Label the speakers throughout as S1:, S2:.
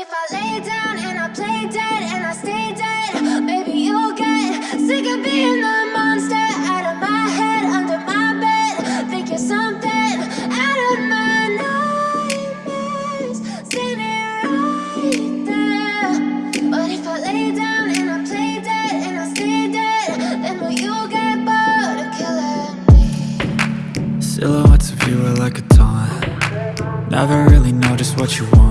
S1: if I lay down and I play dead and I stay dead, maybe you'll get sick of being the monster out of my head, under my bed. Think you're something out of my nightmares, standing right there. But if I lay down and I play dead and I stay dead, then will you get bored of killing me?
S2: Silhouettes of you are like a taunt Never really know just what you want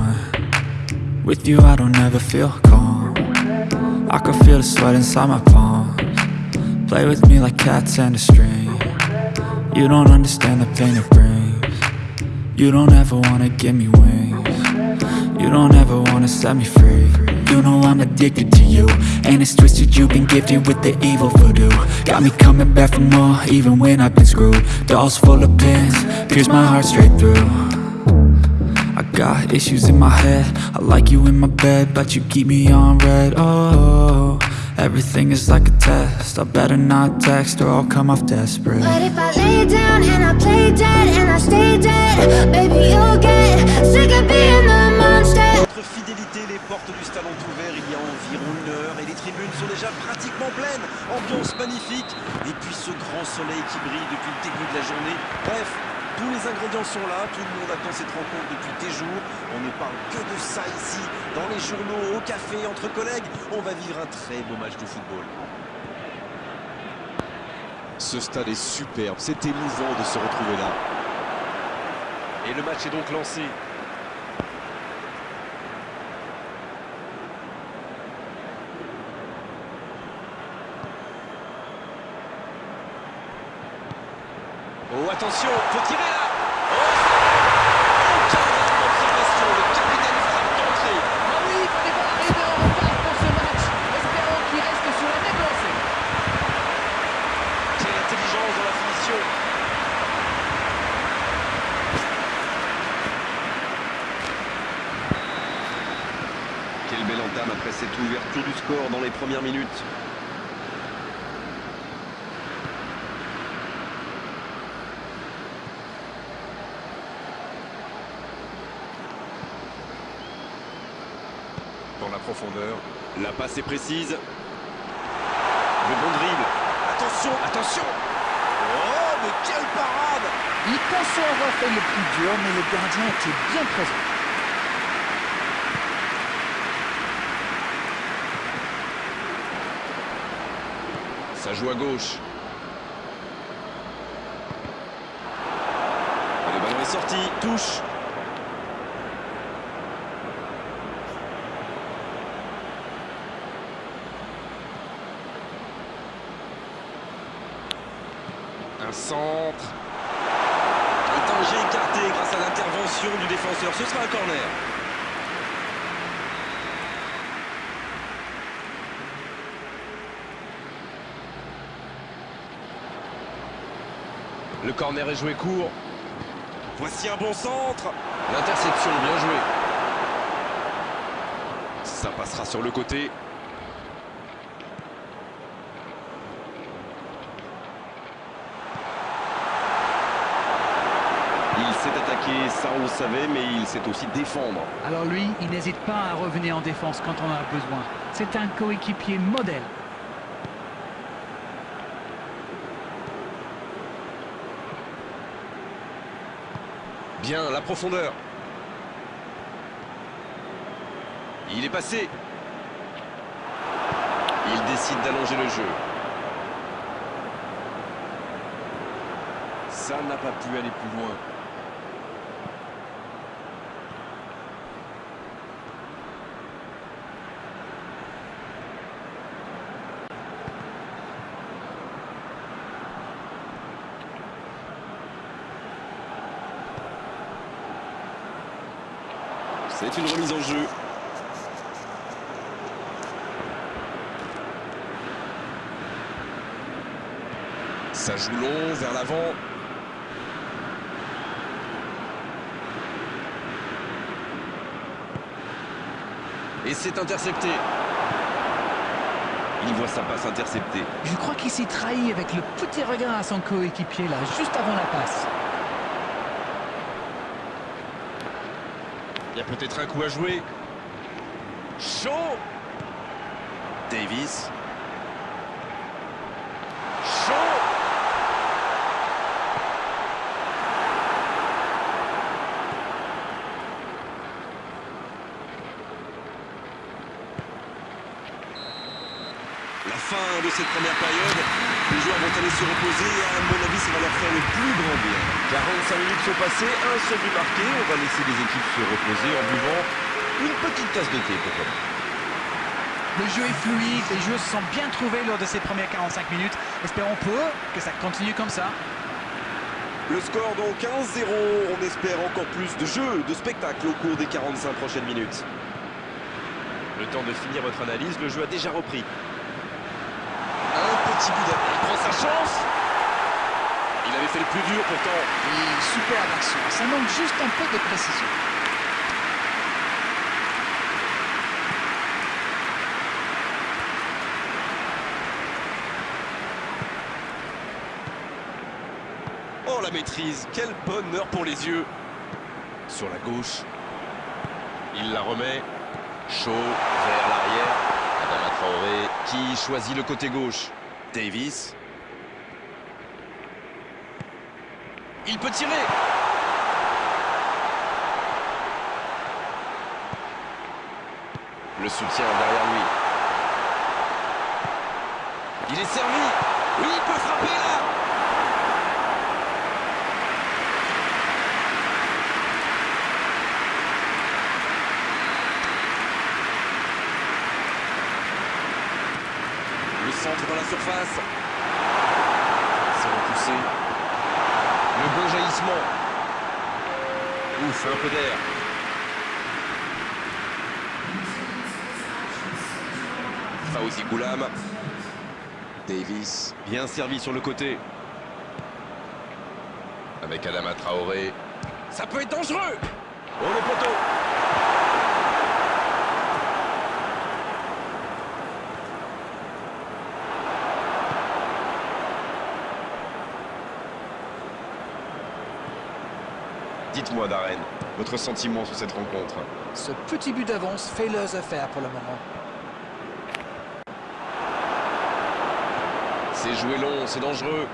S2: With you I don't ever feel calm. I can feel the sweat inside my palms. Play with me like cats and a string. You don't understand the pain it brings. You don't ever wanna give me wings. You don't ever wanna set me free. You know I'm addicted to you And it's twisted you've been gifted with the evil voodoo. Got me coming back for more even when I've been screwed. Dolls full of pins, pierce my heart straight through got issues in my head I like you in my bed But you keep me on red Oh, everything is like a test I better not text or I'll come off desperate
S1: But if I lay down and I play dead and I stay dead, baby you'll get sick of being the monster.
S3: Notre fidélité, les portes du stade ont ouvert il y a environ une heure et les tribunes sont déjà pratiquement pleines. Ambiance magnifique et puis ce grand soleil qui brille depuis le début de la journée. Bref, tous les ingrédients sont là, tout le monde attend cette rencontre depuis des jours. On ne parle que de ça ici, dans les journaux, au café, entre collègues. On va vivre un très beau match de football. Ce stade est superbe, c'est émouvant de se retrouver là. Et le match est donc lancé. Attention, faut tirer là. Oh Aucun d'observation, le capitaine frappe d'entrée
S4: Ah oui, il fallait pas arriver en retard pour ce match. Espérons qu'il reste sur la même lancée.
S3: Quelle intelligence dans la finition. Quelle belle entame après cette ouverture du score dans les premières minutes profondeur, la passe est précise. Le bon dribble. Attention, attention Oh, mais quelle parade
S4: Il pensait avoir fait le plus dur, mais le gardien était bien présent.
S3: Ça joue à gauche. Et le ballon est sorti, touche. Un centre. Un danger écarté grâce à l'intervention du défenseur. Ce sera un corner. Le corner est joué court. Voici un bon centre. L'interception, bien joué. Ça passera sur le côté. Il s'est attaqué, ça on le savait, mais il sait aussi défendre.
S4: Alors lui, il n'hésite pas à revenir en défense quand on en a besoin. C'est un coéquipier modèle.
S3: Bien, la profondeur. Il est passé. Il décide d'allonger le jeu. Ça n'a pas pu aller plus loin. C'est une remise en jeu. Ça joue long vers l'avant. Et c'est intercepté. Il voit sa passe interceptée.
S4: Je crois qu'il s'est trahi avec le petit regard à son coéquipier là, juste avant la passe.
S3: Y a peut-être un coup à jouer. Chaud Davis. Chaud La fin de cette première période, les joueurs vont aller se reposer et à mon avis ça va leur faire le plus grand bien. 45 minutes sont passées, un seul but marqué, on va laisser les équipes se reposer en buvant une petite tasse de thé pourquoi.
S4: Le jeu est fluide, les joueurs se sont bien trouvés lors de ces premières 45 minutes. Espérons pour eux que ça continue comme ça.
S3: Le score donc 1-0, on espère encore plus de jeu, de spectacle au cours des 45 prochaines minutes. Le temps de finir votre analyse, le jeu a déjà repris. Un petit but d'appel, il prend sa chance Il avait fait le plus dur pourtant.
S4: Et super action, ça manque juste un peu de précision.
S3: Oh la maîtrise, quel bonheur pour les yeux. Sur la gauche, il la remet, chaud vers l'arrière, Adama Traoré qui choisit le côté gauche, Davis. Il peut tirer Le soutien derrière lui. Il est servi Oui, il peut frapper là Le centre dans la surface. C'est repoussé. Bon jaillissement. Ouf, un peu d'air. Fauzi Goulam. Davis, bien servi sur le côté. Avec Adama Traoré. Ça peut être dangereux Oh le poteau Dites-moi, Darren, votre sentiment sur cette rencontre
S4: Ce petit but d'avance fait leurs affaires pour le moment.
S3: C'est joué long, c'est dangereux.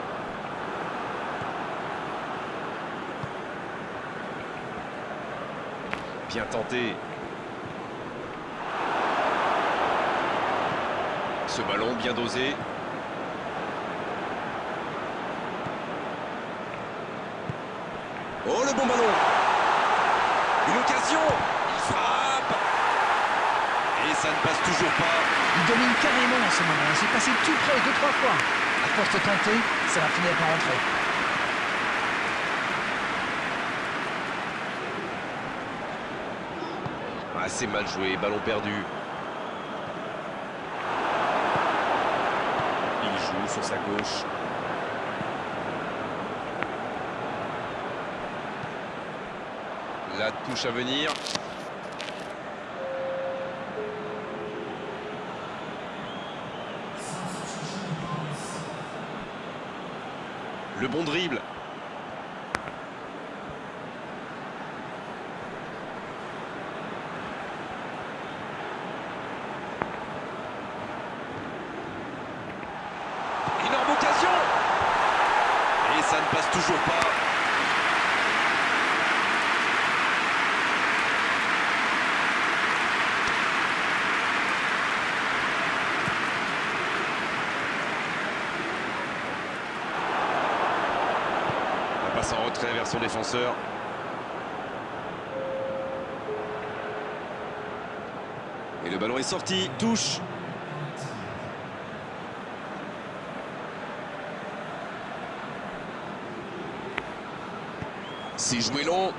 S3: Bien tenté. Ce ballon bien dosé. Oh le bon ballon Une occasion Il frappe Et ça ne passe toujours pas.
S4: Il domine carrément en ce moment. Il s'est passé tout près deux, trois fois. Force de tenter, ça va finir par rentrer.
S3: Assez mal joué, ballon perdu. Il joue sur sa gauche. La touche à venir. Le bon dribble. Énorme occasion Et ça ne passe toujours pas. La passe en retrait vers son défenseur. Et le ballon est sorti, touche. C'est joué long.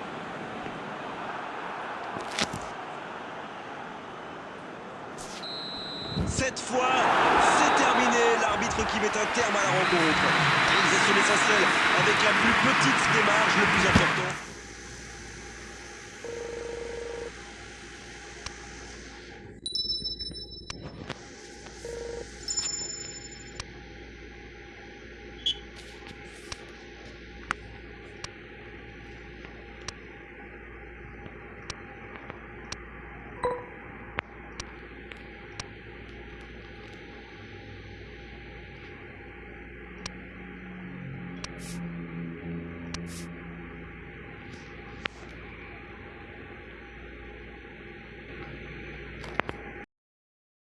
S3: Cette fois, c'est terminé. L'arbitre qui met un terme à la rencontre. Réalisation essentielle avec la plus petite marges, le plus important.